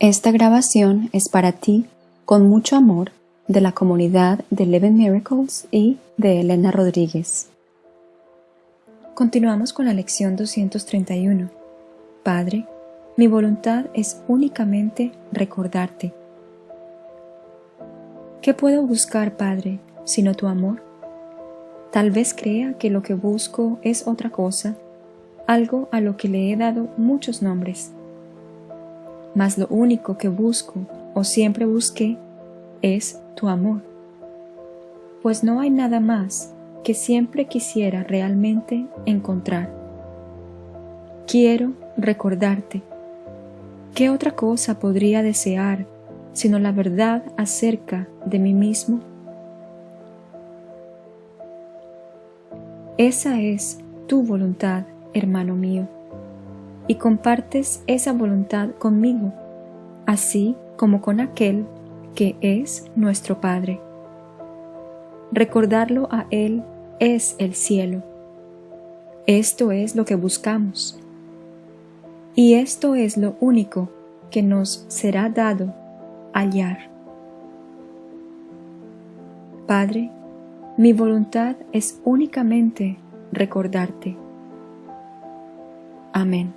Esta grabación es para ti, con mucho amor, de la comunidad de Eleven Miracles y de Elena Rodríguez. Continuamos con la lección 231. Padre, mi voluntad es únicamente recordarte. ¿Qué puedo buscar, Padre, sino tu amor? Tal vez crea que lo que busco es otra cosa, algo a lo que le he dado muchos nombres mas lo único que busco o siempre busqué es tu amor. Pues no hay nada más que siempre quisiera realmente encontrar. Quiero recordarte. ¿Qué otra cosa podría desear sino la verdad acerca de mí mismo? Esa es tu voluntad, hermano mío y compartes esa voluntad conmigo, así como con aquel que es nuestro Padre. Recordarlo a Él es el cielo. Esto es lo que buscamos. Y esto es lo único que nos será dado hallar. Padre, mi voluntad es únicamente recordarte. Amén.